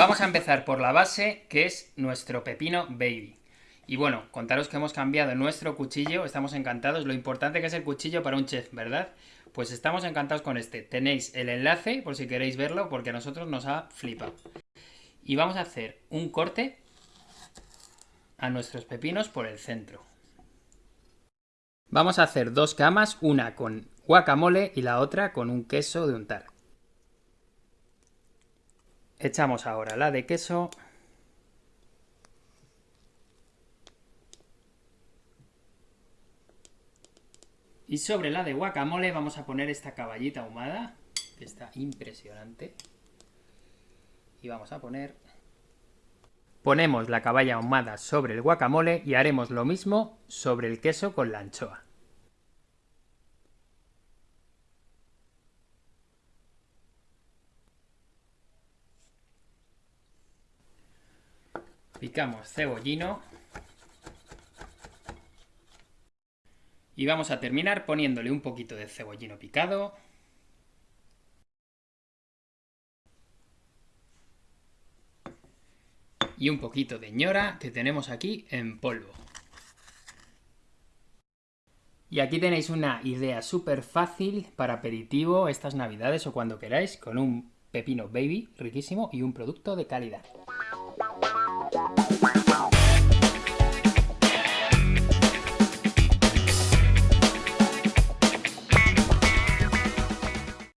Vamos a empezar por la base, que es nuestro pepino baby. Y bueno, contaros que hemos cambiado nuestro cuchillo, estamos encantados, lo importante que es el cuchillo para un chef, ¿verdad? Pues estamos encantados con este. Tenéis el enlace por si queréis verlo, porque a nosotros nos ha flipado. Y vamos a hacer un corte a nuestros pepinos por el centro. Vamos a hacer dos camas, una con guacamole y la otra con un queso de untar. Echamos ahora la de queso. Y sobre la de guacamole vamos a poner esta caballita ahumada, que está impresionante. Y vamos a poner... Ponemos la caballa ahumada sobre el guacamole y haremos lo mismo sobre el queso con la anchoa. Picamos cebollino. Y vamos a terminar poniéndole un poquito de cebollino picado. Y un poquito de ñora que tenemos aquí en polvo. Y aquí tenéis una idea súper fácil para aperitivo estas navidades o cuando queráis, con un pepino baby riquísimo y un producto de calidad.